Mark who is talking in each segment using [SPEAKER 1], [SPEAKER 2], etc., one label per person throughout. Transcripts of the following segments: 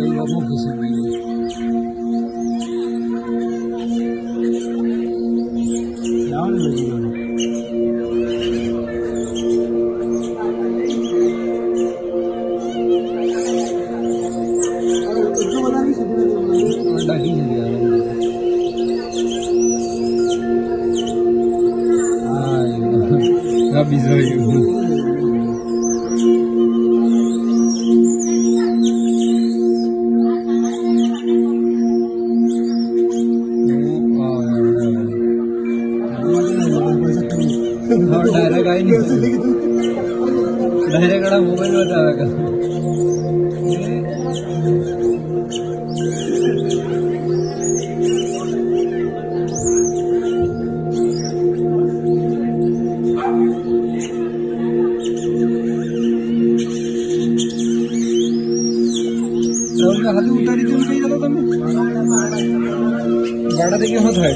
[SPEAKER 1] Deus, nós vamos receber isso. É a hora da divina. Ai, avisou eu. Direct आई नहीं direct कड़ा mobile बता रहा હાથ ઉતારી તું કઈ જતો તમે ગાડા થી કેમ થાય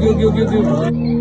[SPEAKER 1] yok yok yok yok. yok.